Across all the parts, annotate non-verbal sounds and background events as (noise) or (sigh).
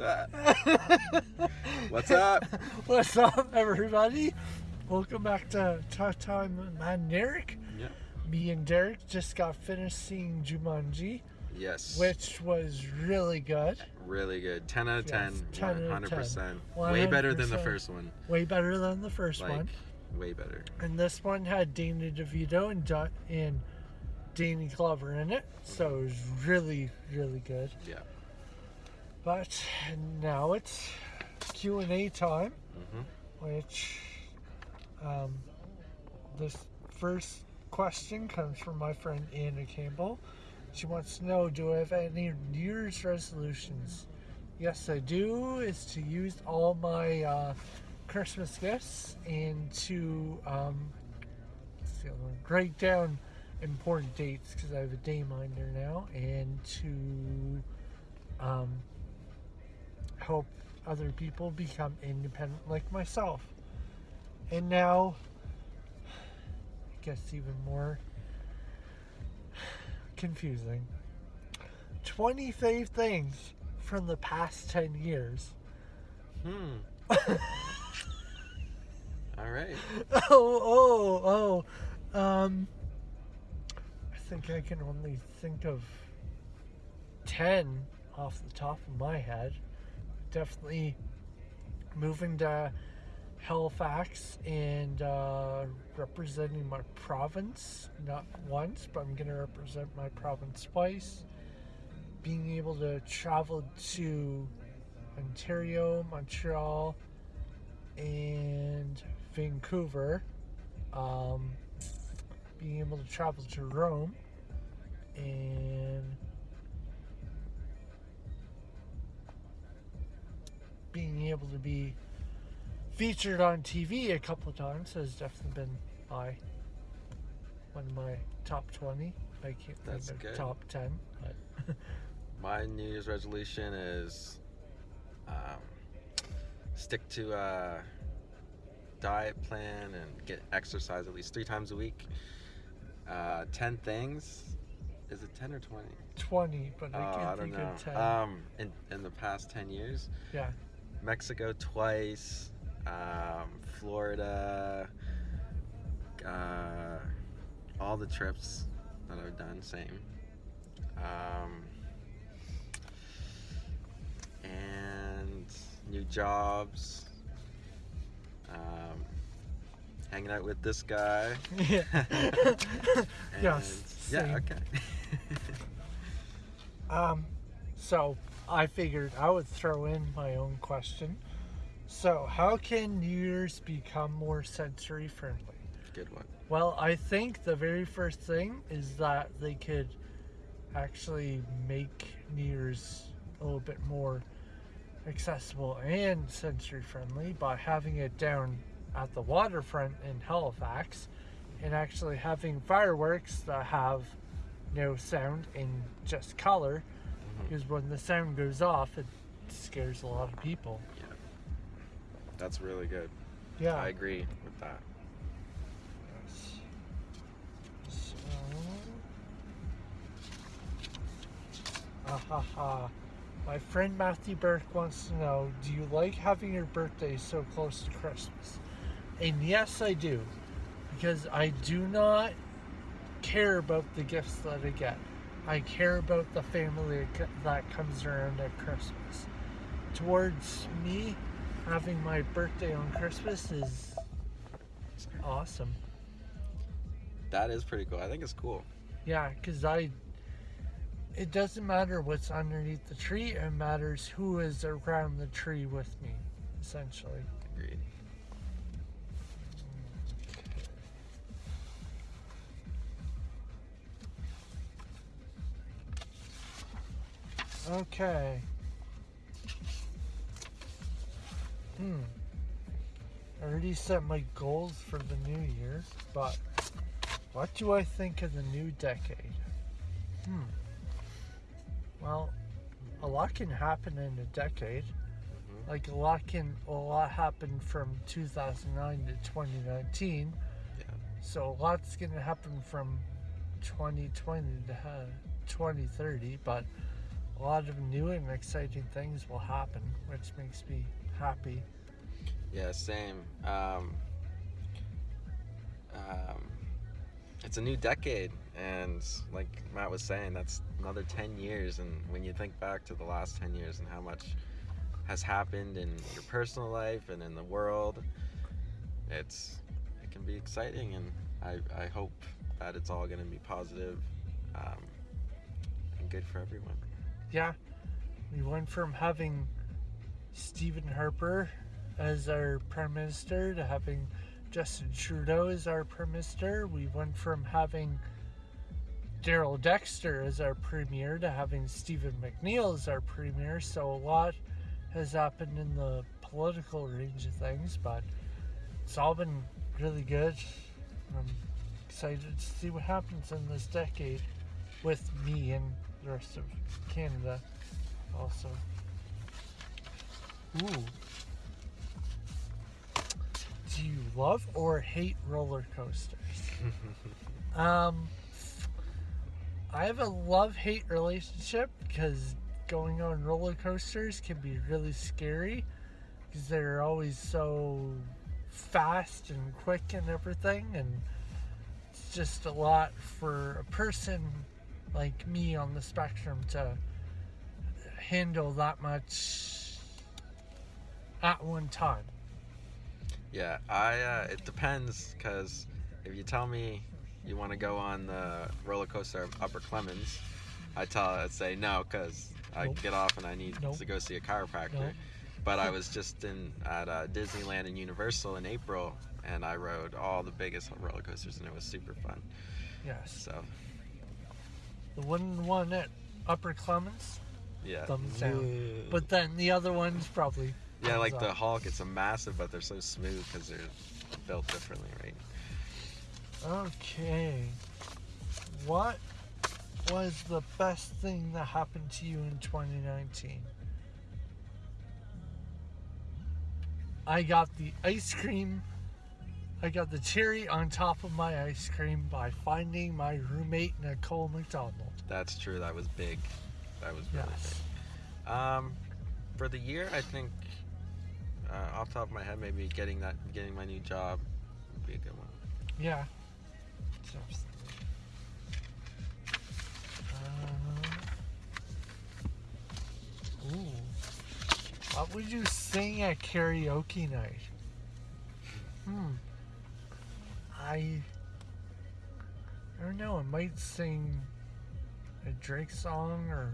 (laughs) What's up? What's up, everybody? Welcome back to Talk Time with Man Derek. Yeah. Me and Derek just got finished seeing Jumanji, Yes. which was really good. really good. 10 out of 10. Yes, 10 out of 100%. Way better than the first one. Way better than the first Like, one. way better. And this one had Danny DeVito and, Do- and Danny Glover in it, so it was really, really good. Yeah. But now it's Q and A time, hmm which um, this first question comes from my friend Anna Campbell. She wants to know, do I have any New Year's resolutions? Yes, I do. Is to use all my uh, Christmas gifts and to um, let's see, I'm gonna write down important dates because I have a day minder now, and to help other people become independent like myself. And now, I guess even more confusing. 25 things from the past 10 years. Hmm. (laughs) All right. Oh, oh, oh. Um, I think I can only think of 10 off the top of my head. Definitely moving to Halifax and uh, representing my province, not once, but I'm going to represent my province twice. Being able to travel to Ontario, Montreal, and Vancouver. Um, being able to travel to Rome and be featured on TV a couple of times has definitely been my one of my top 20. I can't That's think of good. top 10, but (laughs) My New Year's resolution is um, stick to a diet plan and get exercise at least three times a week. Uh, 10 things. Is it 10 or 20? 20, but Oh, I can't I don't think know. of 10. Um, in, in the past 10 years, yeah. Mexico twice, um, Florida, uh, all the trips that I've done, same. Um, and new jobs. Um, hanging out with this guy. (laughs) Yeah. (laughs) And- Yes, Yeah, okay. (laughs) Um, so I figured I would throw in my own question. So, how can New Year's become more sensory friendly? Good one. Well, I think the very first thing is that they could actually make New Year's a little bit more accessible and sensory friendly by having it down at the waterfront in Halifax and actually having fireworks that have no sound and just color. Because when the sound goes off it scares a lot of people. Yeah. That's really good. Yeah. I agree with that. So, ah, ha, ha. My friend Matthew Burke wants to know Do you like having your birthday so close to Christmas? And yes, I do. Because I do not care about the gifts that I get. I care about the family that comes around at Christmas. Towards me, having my birthday on Christmas is awesome. That is pretty cool. I think it's cool. Yeah, because I. It doesn't matter what's underneath the tree, it matters who is around the tree with me, essentially. Agreed. Okay. Hmm. I already set my goals for the new year, but what do I think of the new decade? Hmm. Well, a lot can happen in a decade. Mhm. Like a lot can a lot happened from 2009 to 2019. Yeah. So a lot's gonna happen from 2020 to uh, 2030, but a lot of new and exciting things will happen, which makes me happy. Yeah, same. Um, um, it's a new decade, and like Matt was saying, that's another 10 years. And when you think back to the last 10 years and how much has happened in your personal life and in the world, it's it can be exciting, and I, I hope that it's all going to be positive, um, and good for everyone. Yeah, we went from having Stephen Harper as our prime minister to having Justin Trudeau as our prime minister. We went from having Darrell Dexter as our premier to having Stephen McNeil as our premier. So a lot has happened in the political range of things, but it's all been really good. I'm excited to see what happens in this decade with me and the rest of Canada also. Ooh. Do you love or hate roller coasters? (laughs) Um, I have a love hate relationship because going on roller coasters can be really scary because they're always so fast and quick and everything, and it's just a lot for a person like me on the spectrum to handle that much at one time. Yeah, I. Uh, it depends because if you tell me you want to go on the roller coaster of Upper Clements, I tell I'd say no because I Nope. get off and I need Nope. to go see a chiropractor. Nope. But I was just in at uh, Disneyland and Universal in April, and I rode all the biggest roller coasters, and it was super fun. Yes. So The one one at Upper Clements, yeah, Thumbs down. but then the other one's probably yeah, like thumbs the up. Hulk, it's a massive, but they're so smooth because they're built differently, right? Okay. What was the best thing that happened to you in 2019? I got the ice cream. I got the cherry on top of my ice cream by finding my roommate Nicole McDonald. That's true. That was big. That was really Yes. big. Um, for the year, I think uh, off the top of my head, maybe getting that, getting my new job would be a good one. Yeah. Uh, ooh. What would you sing at karaoke night? Hmm. I. I don't know. I might sing a Drake song or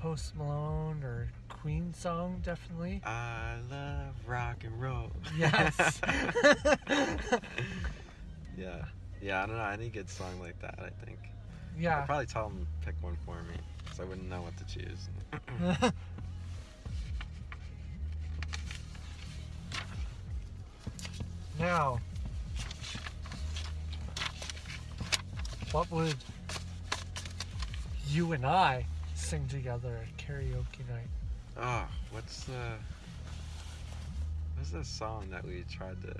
Post Malone or Queen song, definitely. I love rock and roll. Yes. (laughs) yeah. Yeah, I don't know. Any good song like that, I think. yeah. I'd probably tell them to pick one for me because I wouldn't know what to choose. (laughs) now, what would you and I sing together at karaoke night? oh, what's the. What's the song that we tried to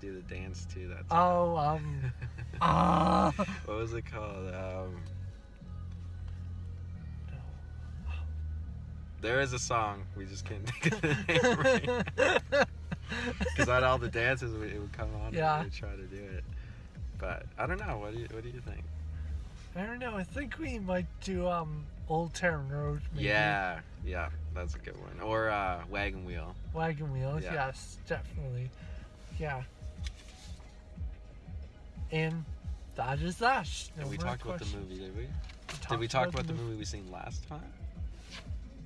do the dance to that time? Oh, um, (laughs) ah, what was it called? Um, there is a song. We just can't think of the name right Because (laughs) (laughs) on all the dances, it would come on. Yeah. And we try to do it. But I don't know. What do you What do you think? I don't know. I think we might do um Old Town Road. Maybe. Yeah. Yeah. That's a good one. Or uh, Wagon Wheel. Wagon wheels. Yeah. Yes, definitely. Yeah. And that is that. No and we talked about the movie, did we? We Did we talk about the movie we seen last time?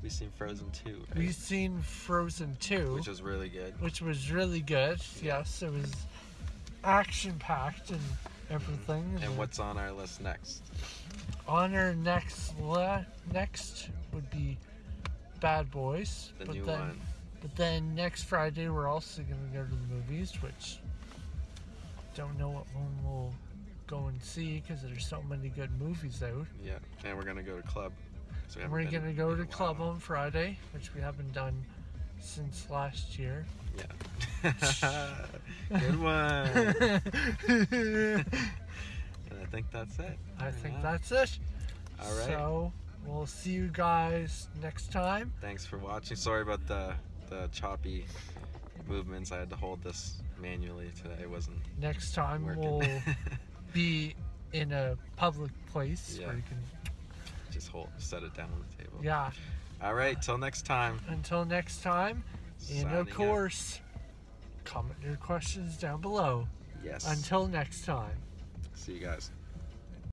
We seen Frozen 2, right? We've seen Frozen 2. Which was really good. which was really good. Yes, it was action packed and everything. And what's on our list next? on our next le- next would be Bad Boys. The but new then, one. But then next Friday we're also gonna go to the movies, which don't know what one we'll go and see because there's so many good movies out. Yeah. And we're gonna go to club. So we we're gonna go to club on Friday, which we haven't done since last year. Yeah. (laughs) good one. (laughs) And I think that's it. I think that's it. All right. So we'll see you guys next time. Thanks for watching. Sorry about the the choppy movements. I had to hold this manually today. It wasn't Next time working. we'll (laughs) be in a public place Yeah. where you can. Just hold, set it down on the table. Yeah. All right. Till next time. Until next time, and of course, comment your questions down below. Yes. Until next time. See you guys.